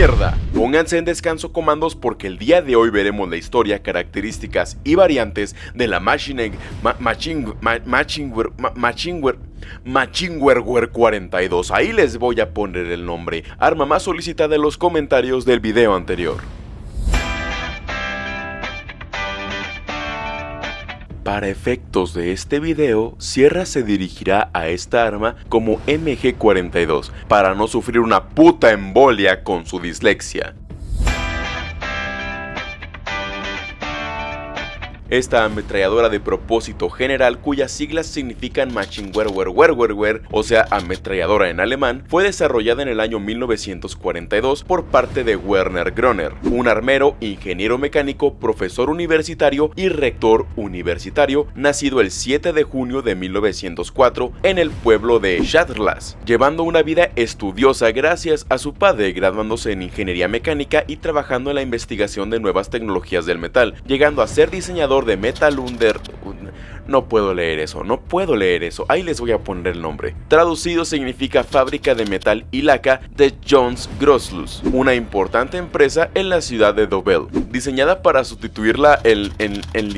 Mierda. Pónganse en descanso comandos porque el día de hoy veremos la historia, características y variantes de la Machine ma, Machinwer Machinwer 42. Ahí les voy a poner el nombre, arma más solicitada en los comentarios del video anterior. Para efectos de este video, Sierra se dirigirá a esta arma como MG42 para no sufrir una puta embolia con su dislexia. Esta ametralladora de propósito general cuyas siglas significan Maschinengewehr, o sea ametralladora en alemán, fue desarrollada en el año 1942 por parte de Werner Groner, un armero, ingeniero mecánico, profesor universitario y rector universitario, nacido el 7 de junio de 1904 en el pueblo de Schadlas, llevando una vida estudiosa gracias a su padre graduándose en ingeniería mecánica y trabajando en la investigación de nuevas tecnologías del metal, llegando a ser diseñador de Metal Under... No puedo leer eso, no puedo leer eso, ahí les voy a poner el nombre. Traducido significa fábrica de metal y laca de Jones Grosslus, una importante empresa en la ciudad de Dobel, diseñada para sustituirla el, en, en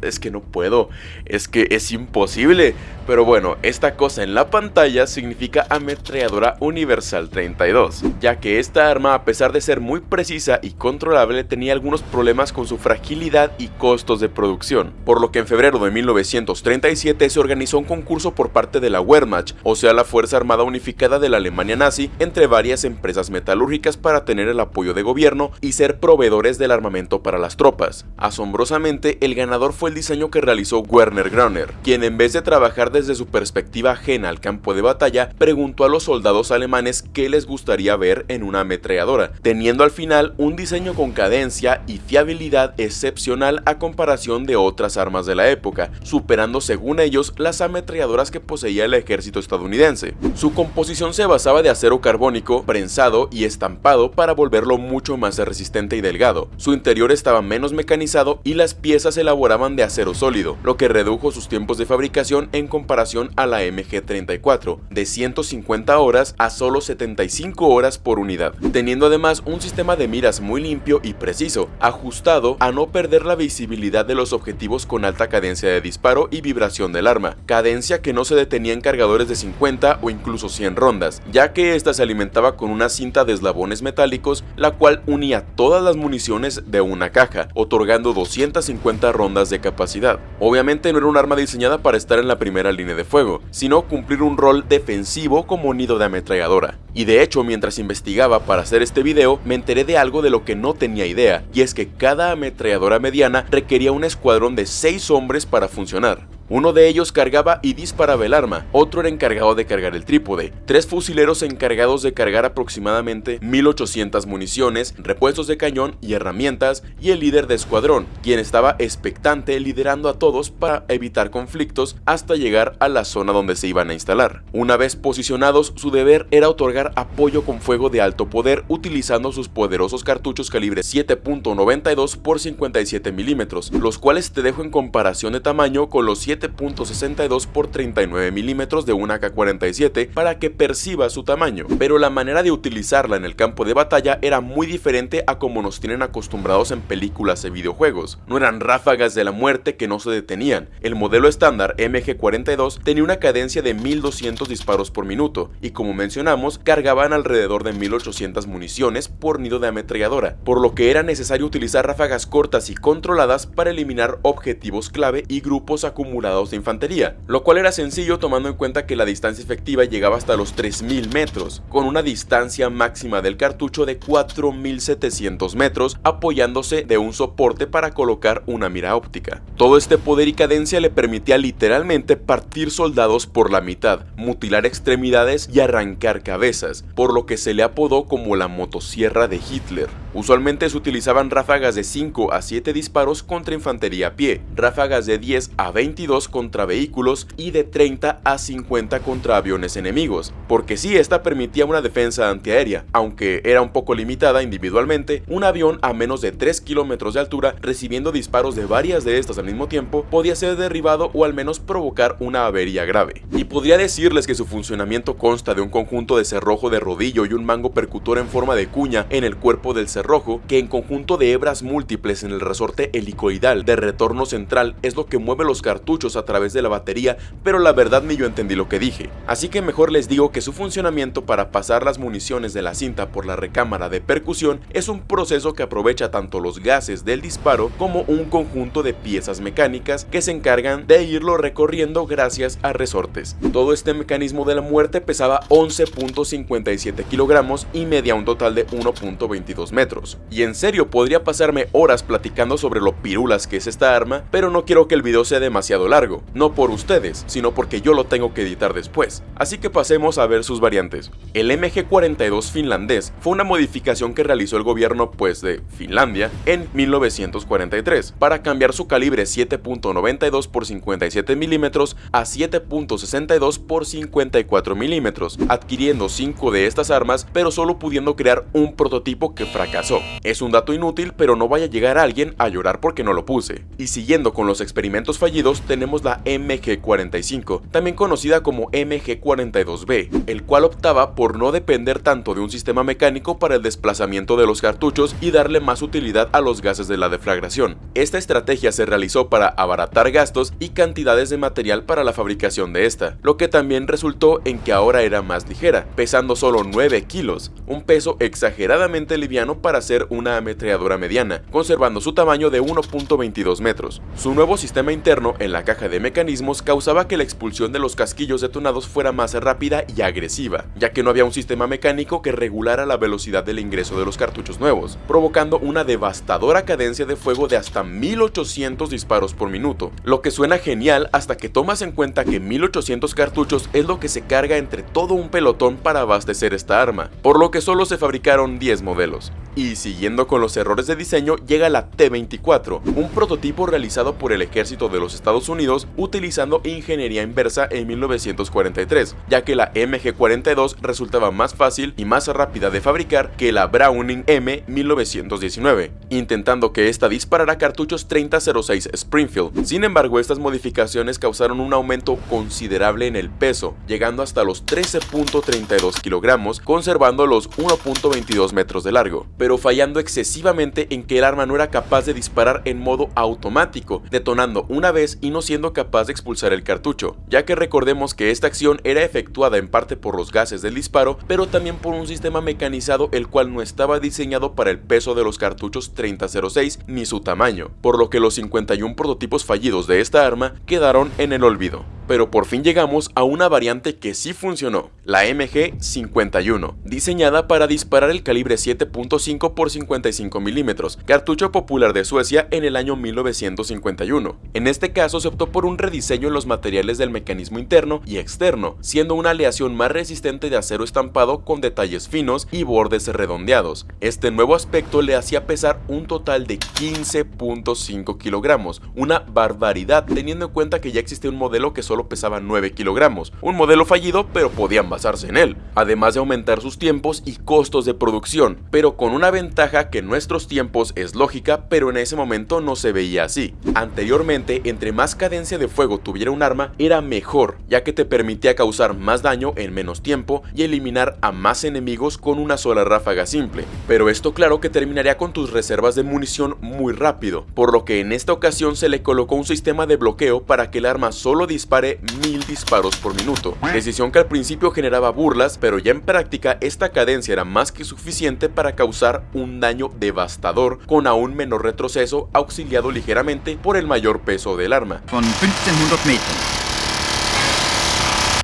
es que no puedo, es que es imposible, pero bueno, esta cosa en la pantalla significa ametralladora universal 32, ya que esta arma a pesar de ser muy precisa y controlable tenía algunos problemas con su fragilidad y costos de producción, por lo que en febrero de 1937 se organizó un concurso por parte de la Wehrmacht, o sea la Fuerza Armada Unificada de la Alemania nazi, entre varias empresas metalúrgicas para tener el apoyo de gobierno y ser proveedores del armamento para las tropas. Asombrosamente, el ganador fue el diseño que realizó Werner Gröner, quien en vez de trabajar desde su perspectiva ajena al campo de batalla, preguntó a los soldados alemanes qué les gustaría ver en una ametralladora, teniendo al final un diseño con cadencia y fiabilidad excepcional a comparación de otras armas de la época superando según ellos las ametralladoras que poseía el ejército estadounidense. Su composición se basaba de acero carbónico, prensado y estampado para volverlo mucho más resistente y delgado. Su interior estaba menos mecanizado y las piezas se elaboraban de acero sólido, lo que redujo sus tiempos de fabricación en comparación a la MG34, de 150 horas a solo 75 horas por unidad, teniendo además un sistema de miras muy limpio y preciso, ajustado a no perder la visibilidad de los objetivos con alta cadencia de disparo y vibración del arma, cadencia que no se detenía en cargadores de 50 o incluso 100 rondas, ya que esta se alimentaba con una cinta de eslabones metálicos, la cual unía todas las municiones de una caja, otorgando 250 rondas de capacidad. Obviamente no era un arma diseñada para estar en la primera línea de fuego, sino cumplir un rol defensivo como nido de ametralladora. Y de hecho, mientras investigaba para hacer este video, me enteré de algo de lo que no tenía idea, y es que cada ametralladora mediana requería un escuadrón de 6 hombres para funcionar. Uno de ellos cargaba y disparaba el arma, otro era encargado de cargar el trípode, tres fusileros encargados de cargar aproximadamente 1800 municiones, repuestos de cañón y herramientas, y el líder de escuadrón, quien estaba expectante liderando a todos para evitar conflictos hasta llegar a la zona donde se iban a instalar. Una vez posicionados, su deber era otorgar apoyo con fuego de alto poder utilizando sus poderosos cartuchos calibre 7.92 x 57 milímetros, los cuales te dejo en comparación de tamaño con los 7 7.62 por 39 milímetros de una AK-47 para que perciba su tamaño, pero la manera de utilizarla en el campo de batalla era muy diferente a como nos tienen acostumbrados en películas y videojuegos. No eran ráfagas de la muerte que no se detenían. El modelo estándar MG-42 tenía una cadencia de 1200 disparos por minuto y como mencionamos cargaban alrededor de 1800 municiones por nido de ametralladora, por lo que era necesario utilizar ráfagas cortas y controladas para eliminar objetivos clave y grupos acumulados de infantería, lo cual era sencillo tomando en cuenta que la distancia efectiva llegaba hasta los 3000 metros, con una distancia máxima del cartucho de 4700 metros apoyándose de un soporte para colocar una mira óptica. Todo este poder y cadencia le permitía literalmente partir soldados por la mitad, mutilar extremidades y arrancar cabezas, por lo que se le apodó como la motosierra de Hitler. Usualmente se utilizaban ráfagas de 5 a 7 disparos contra infantería a pie, ráfagas de 10 a 22 22 contra vehículos y de 30 a 50 contra aviones enemigos, porque sí, esta permitía una defensa antiaérea, aunque era un poco limitada individualmente, un avión a menos de 3 kilómetros de altura recibiendo disparos de varias de estas al mismo tiempo podía ser derribado o al menos provocar una avería grave. Y podría decirles que su funcionamiento consta de un conjunto de cerrojo de rodillo y un mango percutor en forma de cuña en el cuerpo del cerrojo, que en conjunto de hebras múltiples en el resorte helicoidal de retorno central es lo que mueve los cartuchos a través de la batería, pero la verdad ni yo entendí lo que dije. Así que mejor les digo que su funcionamiento para pasar las municiones de la cinta por la recámara de percusión es un proceso que aprovecha tanto los gases del disparo como un conjunto de piezas mecánicas que se encargan de irlo recorriendo gracias a resortes. Todo este mecanismo de la muerte pesaba 11.57 kilogramos y medía un total de 1.22 metros. Y en serio, podría pasarme horas platicando sobre lo pirulas que es esta arma, pero no quiero que el video sea demasiado largo, no por ustedes, sino porque yo lo tengo que editar después. Así que pasemos a ver sus variantes. El MG-42 finlandés fue una modificación que realizó el gobierno pues de Finlandia en 1943 para cambiar su calibre 7.92 por 57 milímetros a 7.62 por 54 milímetros, adquiriendo 5 de estas armas pero solo pudiendo crear un prototipo que fracasó. Es un dato inútil pero no vaya a llegar alguien a llorar porque no lo puse. Y siguiendo con los experimentos fallidos tenemos la MG45, también conocida como MG42B, el cual optaba por no depender tanto de un sistema mecánico para el desplazamiento de los cartuchos y darle más utilidad a los gases de la deflagración. Esta estrategia se realizó para abaratar gastos y cantidades de material para la fabricación de esta, lo que también resultó en que ahora era más ligera, pesando solo 9 kilos, un peso exageradamente liviano para ser una ametralladora mediana, conservando su tamaño de 1.22 metros. Su nuevo sistema interno en la caja de mecanismos causaba que la expulsión de los casquillos detonados fuera más rápida y agresiva, ya que no había un sistema mecánico que regulara la velocidad del ingreso de los cartuchos nuevos, provocando una devastadora cadencia de fuego de hasta 1800 disparos por minuto, lo que suena genial hasta que tomas en cuenta que 1800 cartuchos es lo que se carga entre todo un pelotón para abastecer esta arma, por lo que solo se fabricaron 10 modelos. Y siguiendo con los errores de diseño llega la T-24, un prototipo realizado por el ejército de los Estados Unidos utilizando ingeniería inversa en 1943, ya que la MG-42 resultaba más fácil y más rápida de fabricar que la Browning M 1919, intentando que esta disparara cartuchos 3006 Springfield. Sin embargo, estas modificaciones causaron un aumento considerable en el peso, llegando hasta los 13.32 kilogramos, conservando los 1.22 metros de largo, pero fallando excesivamente en que el arma no era capaz de disparar en modo automático, detonando una vez y no siendo capaz de expulsar el cartucho, ya que recordemos que esta acción era efectuada en parte por los gases del disparo, pero también por un sistema mecanizado el cual no estaba diseñado para el peso de los cartuchos 3006 ni su tamaño, por lo que los 51 prototipos fallidos de esta arma quedaron en el olvido pero por fin llegamos a una variante que sí funcionó, la MG51, diseñada para disparar el calibre 7.5 x 55 milímetros, cartucho popular de Suecia en el año 1951. En este caso se por un rediseño en los materiales del mecanismo interno y externo, siendo una aleación más resistente de acero estampado con detalles finos y bordes redondeados. Este nuevo aspecto le hacía pesar un total de 15.5 kilogramos, una barbaridad teniendo en cuenta que ya existe un modelo que solo pesaba 9 kilogramos, un modelo fallido pero podían basarse en él, además de aumentar sus tiempos y costos de producción, pero con una ventaja que nuestros tiempos es lógica pero en ese momento no se veía así. Anteriormente, entre más cadencia de fuego tuviera un arma era mejor, ya que te permitía causar más daño en menos tiempo y eliminar a más enemigos con una sola ráfaga simple, pero esto claro que terminaría con tus reservas de munición muy rápido, por lo que en esta ocasión se le colocó un sistema de bloqueo para que el arma solo dispare mil disparos por minuto, decisión que al principio generaba burlas, pero ya en práctica esta cadencia era más que suficiente para causar un daño devastador con aún menor retroceso auxiliado ligeramente por el mayor peso del arma.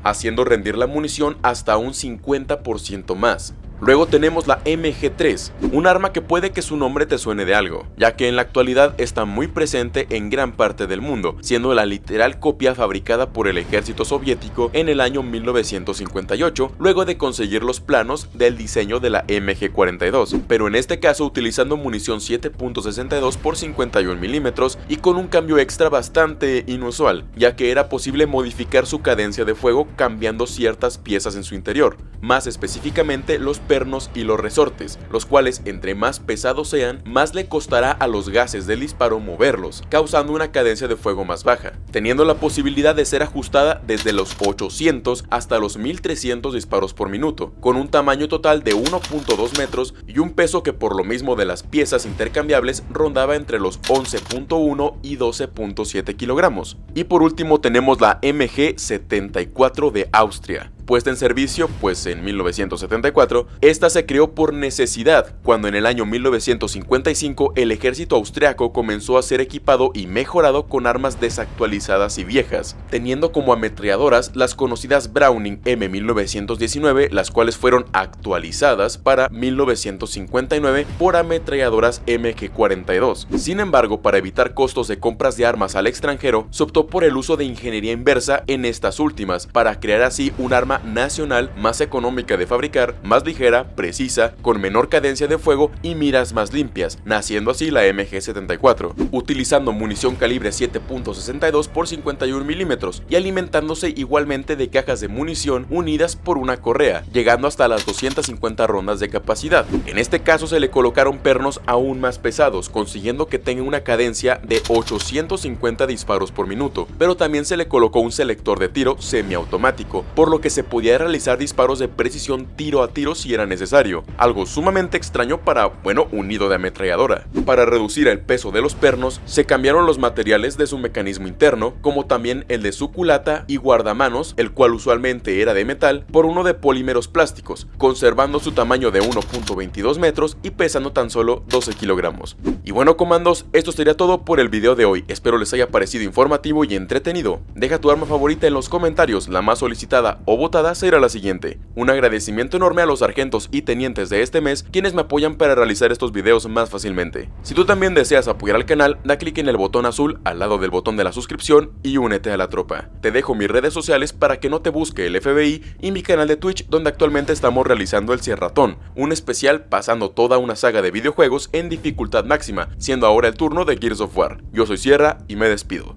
Haciendo rendir la munición hasta un 50% más. Luego tenemos la MG3, un arma que puede que su nombre te suene de algo, ya que en la actualidad está muy presente en gran parte del mundo, siendo la literal copia fabricada por el ejército soviético en el año 1958, luego de conseguir los planos del diseño de la MG42, pero en este caso utilizando munición 7.62 por 51 milímetros y con un cambio extra bastante inusual, ya que era posible modificar su cadencia de fuego cambiando ciertas piezas en su interior, más específicamente los pernos y los resortes, los cuales entre más pesados sean, más le costará a los gases del disparo moverlos, causando una cadencia de fuego más baja, teniendo la posibilidad de ser ajustada desde los 800 hasta los 1300 disparos por minuto, con un tamaño total de 1.2 metros y un peso que por lo mismo de las piezas intercambiables rondaba entre los 11.1 y 12.7 kilogramos. Y por último tenemos la MG74 de Austria, puesta en servicio pues en 1974, esta se creó por necesidad, cuando en el año 1955 el ejército austriaco comenzó a ser equipado y mejorado con armas desactualizadas y viejas, teniendo como ametralladoras las conocidas Browning M1919, las cuales fueron actualizadas para 1959 por ametralladoras MG42. Sin embargo, para evitar costos de compras de armas al extranjero, se optó por el uso de ingeniería inversa en estas últimas, para crear así un arma nacional más económica de fabricar, más ligera, precisa, con menor cadencia de fuego y miras más limpias, naciendo así la MG74, utilizando munición calibre 7.62 por 51 milímetros y alimentándose igualmente de cajas de munición unidas por una correa, llegando hasta las 250 rondas de capacidad. En este caso se le colocaron pernos aún más pesados, consiguiendo que tenga una cadencia de 850 disparos por minuto, pero también se le colocó un selector de tiro semiautomático, por lo que se podía realizar disparos de precisión tiro a tiro si era necesario, algo sumamente extraño para, bueno, un nido de ametralladora. Para reducir el peso de los pernos, se cambiaron los materiales de su mecanismo interno, como también el de su culata y guardamanos, el cual usualmente era de metal, por uno de polímeros plásticos, conservando su tamaño de 1.22 metros y pesando tan solo 12 kilogramos. Y bueno comandos, esto sería todo por el video de hoy, espero les haya parecido informativo y entretenido. Deja tu arma favorita en los comentarios, la más solicitada o votada será la siguiente. Un agradecimiento enorme a los sargentos y tenientes de este mes quienes me apoyan para realizar estos videos más fácilmente. Si tú también deseas apoyar al canal, da clic en el botón azul al lado del botón de la suscripción y únete a la tropa. Te dejo mis redes sociales para que no te busque el FBI y mi canal de Twitch donde actualmente estamos realizando el Cierratón, un especial pasando toda una saga de videojuegos en dificultad máxima, siendo ahora el turno de Gears of War. Yo soy Sierra y me despido.